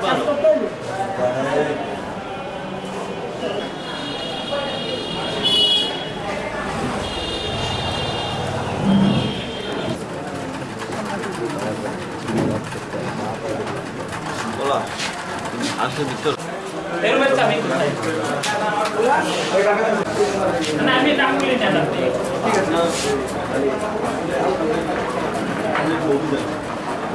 মুখ ভালো বেরোবেন চাবি কোথায়? না আমি নাম বলি না আপনি টাকা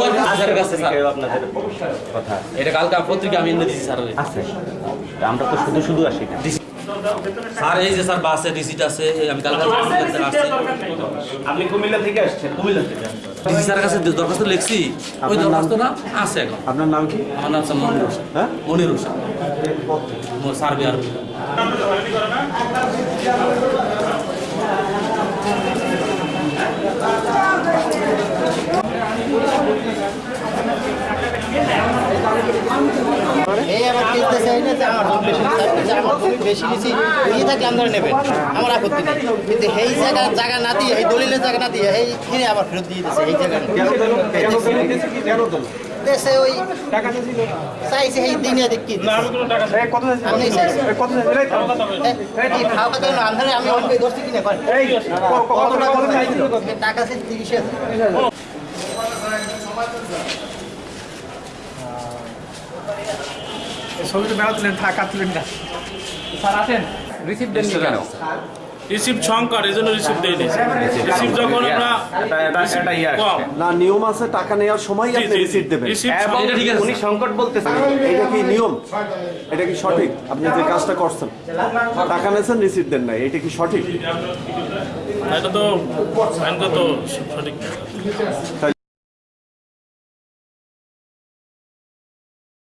দরখাস্ত স্যার। Sir sir. আমরা তো শুধু শুধু আসি না স্যার এই যে স্যার বাসে রিসিট আছে আমি কালকে স্যার আপনি কুমিল্লা থেকে আসছেন কুমিল্লা থেকে ডিসি স্যারের কাছে দরখাস্ত লিখছি ওই দরখাস্তটা আছে এখন। আপনার নাম কি? আমার নাম মনির হোসেন। হ্যাঁ? মনির হোসেন। সার্ভে আর এই আমার বেশি আমার জমি বেশি নিচি দিয়ে থাকলে নেবেন। আমার আপত্তি নেই। কিন্তু এই জায়গা জায়গা না দিয়ে, এই দলিলের জায়গা না দিয়ে, এই কিনে আবার ফেরত দিয়ে দিচ্ছে এই জায়গা দেশে ওই চাইছে এই দিনে দেখি আমি চাইছি এই, এই খাওয়া খাওয়া আন্ধারে আমি কিনে পারি কত টাকা চাইছিল? টাকা হাজার। ছবিটা বেড়া তুলেন টাকা তুলেন না। স্যার আসেন। রিসিভ দেন কেন? রিসিভ সংকট এই জন্য রিসিভ দেয়নি রিসিভ যখন আমরা না নিয়ম আছে টাকা নেওয়ার সময় আপনি দেবেন। রিসিভ এবং এটা ঠিক আছে, উনি সংকট বলতেছেন। এটা কি নিয়ম? এটা কি সঠিক? আপনি যে কাজটা করছেন টাকা নেছেন রিসিভ দেন না এটা কি সঠিক? এটা তো সঠিক।